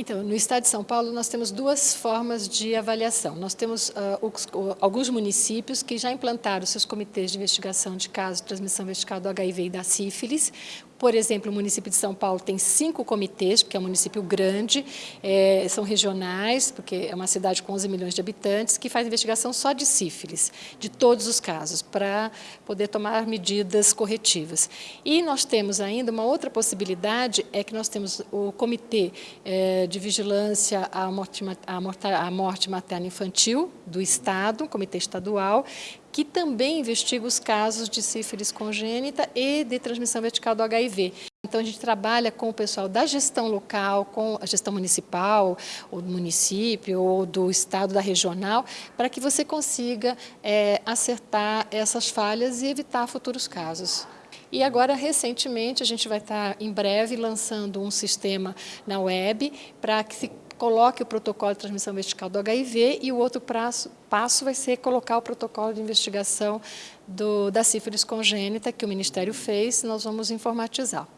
Então, no estado de São Paulo, nós temos duas formas de avaliação. Nós temos uh, uh, alguns municípios que já implantaram seus comitês de investigação de casos de transmissão vertical do HIV e da sífilis, por exemplo, o município de São Paulo tem cinco comitês, porque é um município grande, é, são regionais, porque é uma cidade com 11 milhões de habitantes, que faz investigação só de sífilis, de todos os casos, para poder tomar medidas corretivas. E nós temos ainda uma outra possibilidade, é que nós temos o Comitê é, de Vigilância à Morte, à morte, à morte Materna Infantil do Estado, um comitê estadual, que também investiga os casos de sífilis congênita e de transmissão vertical do HIV. Então, a gente trabalha com o pessoal da gestão local, com a gestão municipal, ou do município, ou do estado, da regional, para que você consiga é, acertar essas falhas e evitar futuros casos. E agora, recentemente, a gente vai estar, em breve, lançando um sistema na web para que se coloque o protocolo de transmissão vertical do HIV e o outro prazo, passo vai ser colocar o protocolo de investigação do, da sífilis congênita que o Ministério fez, nós vamos informatizar.